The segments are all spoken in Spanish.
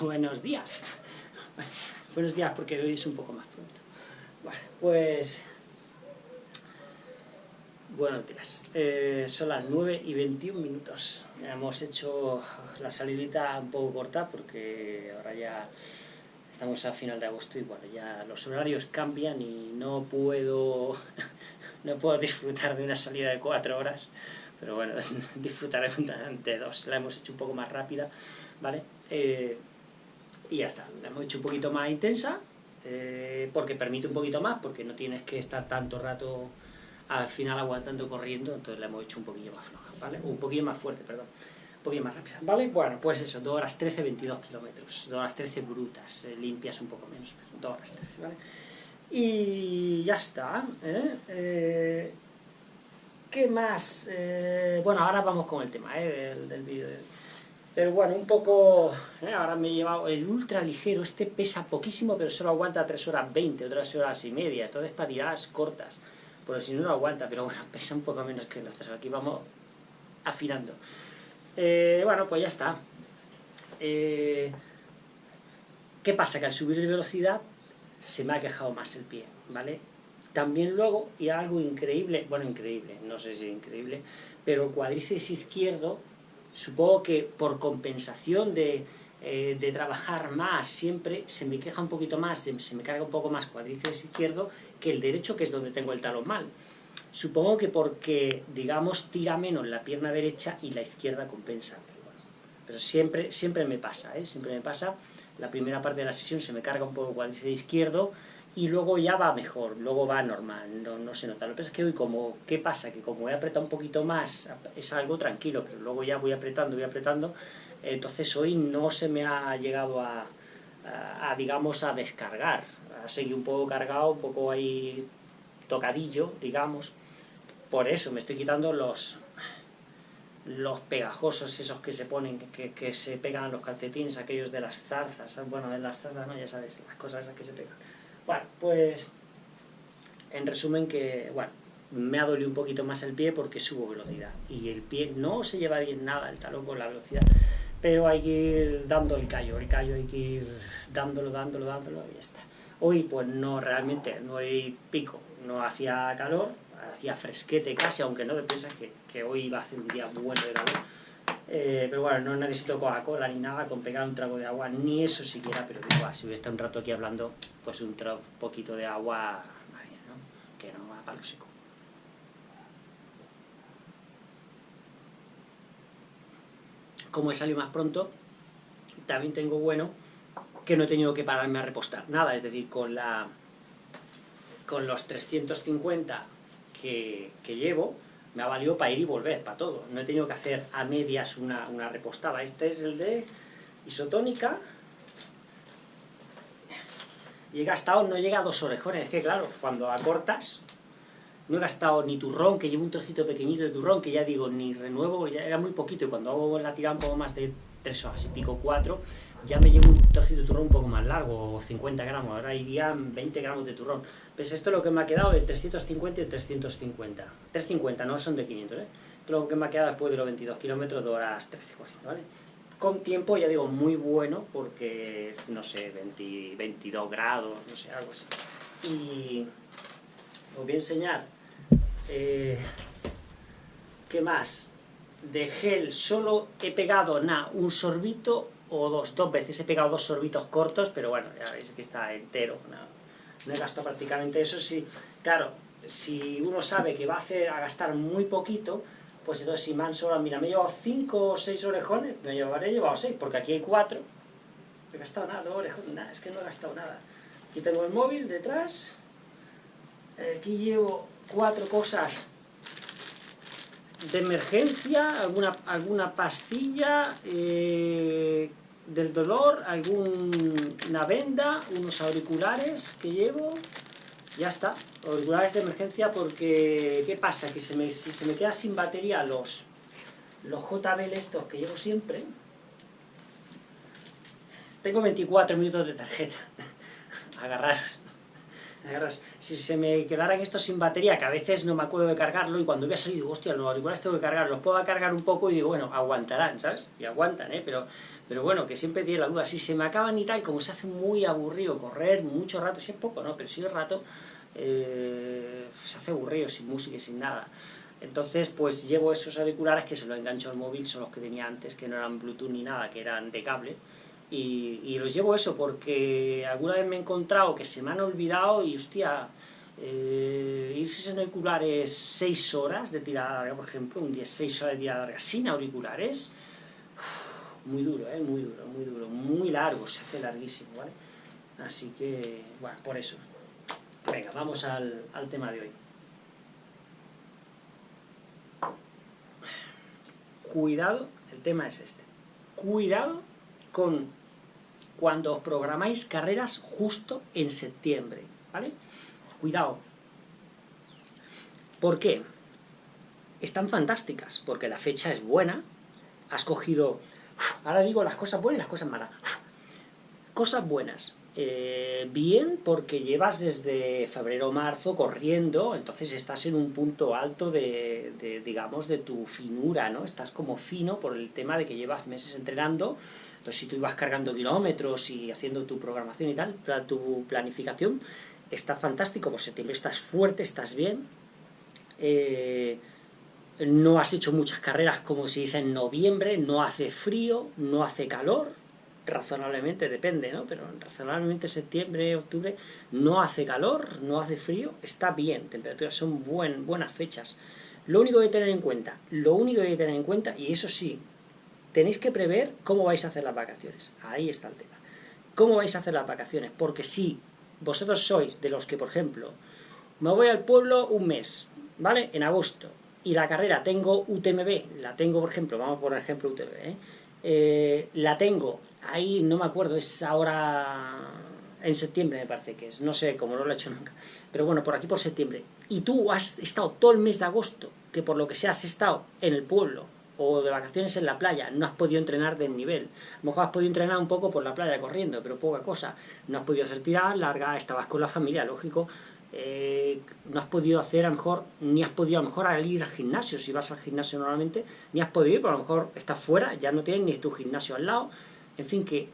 buenos días. buenos días porque hoy es un poco más pronto. Bueno, pues... Buenos días. Eh, son las 9 y 21 minutos. Hemos hecho la salidita un poco corta porque ahora ya estamos a final de agosto y bueno, ya los horarios cambian y no puedo, no puedo disfrutar de una salida de 4 horas pero bueno, disfrutaré de dos. La hemos hecho un poco más rápida, ¿vale? Eh, y ya está, la hemos hecho un poquito más intensa, eh, porque permite un poquito más, porque no tienes que estar tanto rato al final aguantando corriendo, entonces la hemos hecho un poquillo más floja, ¿vale? Un poquillo más fuerte, perdón. Un poquillo más rápida, ¿vale? Bueno, pues eso, 2 horas 13, 22 kilómetros, 2 horas 13 brutas, eh, limpias un poco menos, 2 horas 13, ¿vale? Y ya está, ¿eh? ¿Qué más? Eh, bueno, ahora vamos con el tema eh, del, vídeo. Pero bueno, un poco... Eh, ahora me he llevado el ultra ligero. Este pesa poquísimo, pero solo aguanta 3 horas 20 o 3 horas y media. Entonces para tiradas cortas. Porque si no, no aguanta. Pero bueno, pesa un poco menos que los. Aquí vamos afinando. bueno, pues ya está. ¿Qué pasa? Que al subir de velocidad se me ha quejado más el pie, ¿vale? También luego, y algo increíble, bueno, increíble, no sé si increíble, pero el cuádriceps izquierdo, supongo que por compensación de, eh, de, trabajar más siempre, se me queja un poquito más, se me carga un poco más cuádriceps izquierdo que el derecho, que es donde tengo el talón mal. Supongo que porque, digamos, tira menos la pierna derecha y la izquierda compensa. Pero, siempre, siempre me pasa, ¿eh? Siempre me pasa. La primera parte de la sesión se me carga un poco el cuádriceps izquierdo, y luego ya va mejor, luego va normal, no, no se nota. Lo que pasa es que hoy como, ¿qué pasa? Que como he apretado un poquito más, es algo tranquilo, pero luego ya voy apretando, voy apretando, entonces hoy no se me ha llegado a, digamos, a descargar, ha seguido un poco cargado, un poco ahí tocadillo, digamos, por eso me estoy quitando los los pegajosos esos que se ponen, que, que se pegan a los calcetines, aquellos de las zarzas, bueno, de las zarzas, no, ya sabes, las cosas esas que se pegan. Bueno, pues en resumen que, bueno, me ha dolido un poquito más el pie porque subo velocidad. Y el pie no se lleva bien nada el talón con la velocidad, pero hay que ir dando el callo, el callo hay que ir dándolo, dándolo, dándolo y ya está. Hoy pues no realmente, no hay pico, no hacía calor, hacía fresquete casi, aunque no te piensas que, que hoy iba a hacer un día bueno de calor eh, pero bueno, no necesito Coca-Cola ni nada con pegar un trago de agua, ni eso siquiera, pero igual, si hubiera estado un rato aquí hablando, pues un poquito de agua, ¿no? que no va para lo seco. Como he salido más pronto, también tengo bueno que no he tenido que pararme a repostar nada, es decir, con la con los 350 que, que llevo, me ha valido para ir y volver, para todo. No he tenido que hacer a medias una, una repostada. Este es el de isotónica. Y he gastado, no llega a dos orejones. Es que claro, cuando acortas, no he gastado ni turrón, que llevo un trocito pequeñito de turrón, que ya digo, ni renuevo, ya era muy poquito. Y cuando hago la tirada un poco más de tres horas y pico, cuatro, ya me llevo un trocito de turrón un poco más largo, 50 gramos, ahora irían 20 gramos de turrón. Pues esto es lo que me ha quedado de 350 y 350. 350, no son de 500, ¿eh? Esto es lo que me ha quedado después de los 22 kilómetros de horas 13, ¿vale? Con tiempo, ya digo, muy bueno, porque, no sé, 22 grados, no sé, algo así. Y os voy a enseñar, eh, ¿qué más? De gel solo he pegado, nada, un sorbito o dos, dos veces he pegado dos sorbitos cortos, pero bueno, ya veis que está entero, no, he gastado prácticamente eso, sí, claro, si uno sabe que va a, hacer, a gastar muy poquito, pues entonces si me han sobrado, mira, me he llevado cinco o seis orejones, me llevaré llevado seis, porque aquí hay cuatro, no he gastado nada, dos orejones, nada, es que no he gastado nada. Aquí tengo el móvil detrás, aquí llevo cuatro cosas de emergencia, alguna, alguna pastilla eh, del dolor, alguna venda, unos auriculares que llevo, ya está, auriculares de emergencia porque, ¿qué pasa? Que se me, si se me queda sin batería los, los JBL estos que llevo siempre, tengo 24 minutos de tarjeta, agarrar, si se me quedaran estos sin batería, que a veces no me acuerdo de cargarlo, y cuando voy a salir digo, hostia, los auriculares tengo que cargar, los puedo cargar un poco, y digo, bueno, aguantarán, ¿sabes? Y aguantan, ¿eh? Pero, pero bueno, que siempre tiene la duda, si se me acaban y tal, como se hace muy aburrido correr mucho rato, si es poco, ¿no? Pero si es rato, eh, se hace aburrido, sin música y sin nada. Entonces, pues llevo esos auriculares que se los engancho al móvil, son los que tenía antes, que no eran Bluetooth ni nada, que eran de cable, y, los llevo eso porque alguna vez me he encontrado que se me han olvidado y, hostia, eh, irse sin auriculares 6 horas de tirada larga, por ejemplo, un día 6 horas de tirada larga sin auriculares, muy duro, ¿eh? muy duro, muy duro, muy largo, se hace larguísimo, ¿vale? Así que, bueno, por eso. Venga, vamos al, al tema de hoy. Cuidado, el tema es este. Cuidado con cuando programáis carreras justo en septiembre, ¿vale? Cuidado. ¿Por qué? Están fantásticas, porque la fecha es buena, has cogido... Ahora digo las cosas buenas y las cosas malas. Cosas buenas. Eh, bien, porque llevas desde febrero o marzo corriendo, entonces estás en un punto alto de, de, digamos, de tu finura, ¿no? Estás como fino por el tema de que llevas meses entrenando, entonces, si tú ibas cargando kilómetros y haciendo tu programación y tal, tu planificación, está fantástico, por septiembre estás fuerte, estás bien, eh, no has hecho muchas carreras como se dice en noviembre, no hace frío, no hace calor, razonablemente depende, ¿no? Pero razonablemente septiembre, octubre, no hace calor, no hace frío, está bien, temperaturas son buen, buenas fechas. Lo único que hay que tener en cuenta, lo único que hay que tener en cuenta, y eso sí, tenéis que prever cómo vais a hacer las vacaciones. Ahí está el tema. ¿Cómo vais a hacer las vacaciones? Porque si vosotros sois de los que, por ejemplo, me voy al pueblo un mes, ¿vale? En agosto, y la carrera tengo UTMB, la tengo, por ejemplo, vamos por ejemplo UTMB, ¿eh? Eh, la tengo, ahí no me acuerdo, es ahora en septiembre me parece que es, no sé, cómo no lo he hecho nunca, pero bueno, por aquí por septiembre, y tú has estado todo el mes de agosto, que por lo que sea has estado en el pueblo, o de vacaciones en la playa, no has podido entrenar de nivel. A lo mejor has podido entrenar un poco por la playa corriendo, pero poca cosa. No has podido hacer tiradas largas, estabas con la familia, lógico. Eh, no has podido hacer, a lo mejor, ni has podido a lo mejor ir al gimnasio, si vas al gimnasio normalmente, ni has podido ir, pero a lo mejor estás fuera, ya no tienes ni tu gimnasio al lado. En fin, que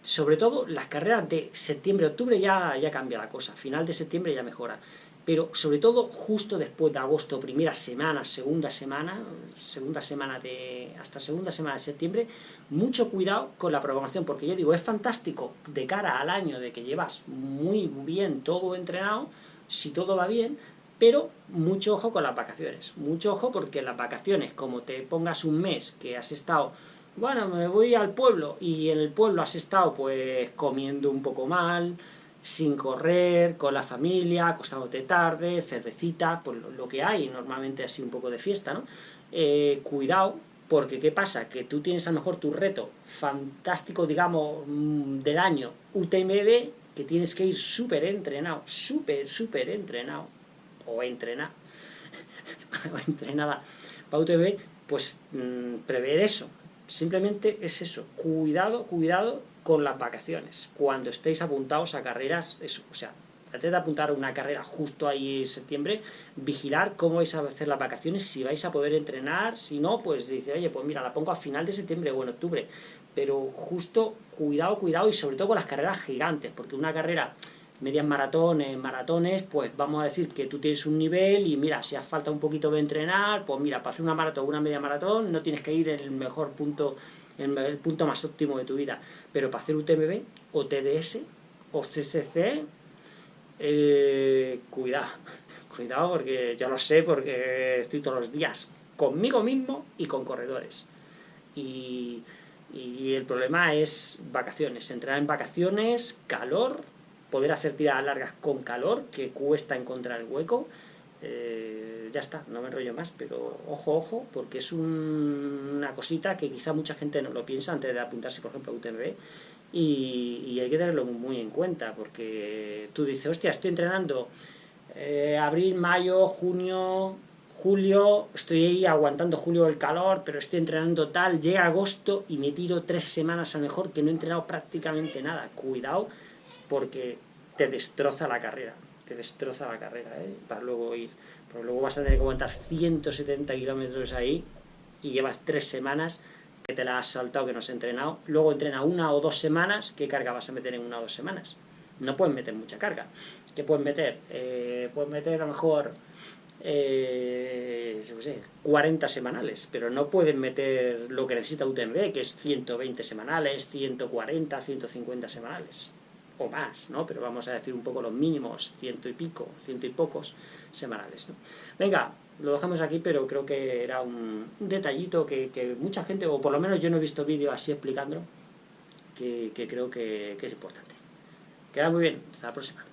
sobre todo las carreras de septiembre-octubre ya, ya cambia la cosa, final de septiembre ya mejora pero sobre todo justo después de agosto, primera semana, segunda semana, segunda semana de, hasta segunda semana de septiembre, mucho cuidado con la programación, porque yo digo, es fantástico de cara al año de que llevas muy bien todo entrenado, si todo va bien, pero mucho ojo con las vacaciones, mucho ojo porque las vacaciones, como te pongas un mes que has estado, bueno, me voy al pueblo, y en el pueblo has estado pues comiendo un poco mal, sin correr, con la familia, acostándote tarde, cervecita, pues lo, que hay, normalmente así un poco de fiesta, ¿no? Eh, cuidado, porque ¿qué pasa? Que tú tienes a lo mejor tu reto fantástico, digamos, mm, del año UTMB, que tienes que ir súper entrenado, súper, súper entrenado, o entrenado, o entrenada para UTMB, pues mm, prever eso. Simplemente es eso, cuidado, cuidado con las vacaciones. Cuando estéis apuntados a carreras, eso, o sea, antes de apuntar una carrera justo ahí en septiembre, vigilar cómo vais a hacer las vacaciones, si vais a poder entrenar, si no, pues dice, oye, pues mira, la pongo a final de septiembre o en octubre, pero justo cuidado, cuidado, y sobre todo con las carreras gigantes, porque una carrera medias maratones, maratones, pues vamos a decir que tú tienes un nivel y mira, si hace falta un poquito de entrenar, pues mira, para hacer una maratón o una media maratón no tienes que ir en el mejor punto en el punto más óptimo de tu vida. Pero para hacer UTMB o TDS o CCC, eh, cuidado, cuidado porque yo lo sé porque estoy todos los días conmigo mismo y con corredores. Y, y el problema es vacaciones, entrar en vacaciones, calor, poder hacer tiradas largas con calor, que cuesta encontrar el hueco, eh, ya está, no me enrollo más, pero ojo, ojo, porque es una cosita que quizá mucha gente no lo piensa antes de apuntarse, por ejemplo, a UTMB, y, hay que tenerlo muy en cuenta, porque tú dices, hostia, estoy entrenando eh, abril, mayo, junio, julio, estoy ahí aguantando julio el calor, pero estoy entrenando tal, llega agosto y me tiro tres semanas a mejor que no he entrenado prácticamente nada. Cuidado, porque te destroza la carrera, te destroza la carrera, ¿eh? para luego ir, porque luego vas a tener que aguantar 170 kilómetros ahí y llevas tres semanas que te la has saltado, que no has entrenado, luego entrena una o dos semanas, ¿qué carga vas a meter en una o dos semanas? No puedes meter mucha carga. ¿Qué puedes meter? Eh, puedes meter a lo mejor eh, 40 semanales, pero no pueden meter lo que necesita UTMB, que es 120 semanales, 140, 150 semanales, o más, ¿no? Pero vamos a decir un poco los mínimos, ciento y pico, ciento y pocos semanales, ¿no? Venga, lo dejamos aquí, pero creo que era un, detallito que, mucha gente, o por lo menos yo no he visto vídeo así explicándolo, que, creo que, que es importante. Queda muy bien, hasta la próxima.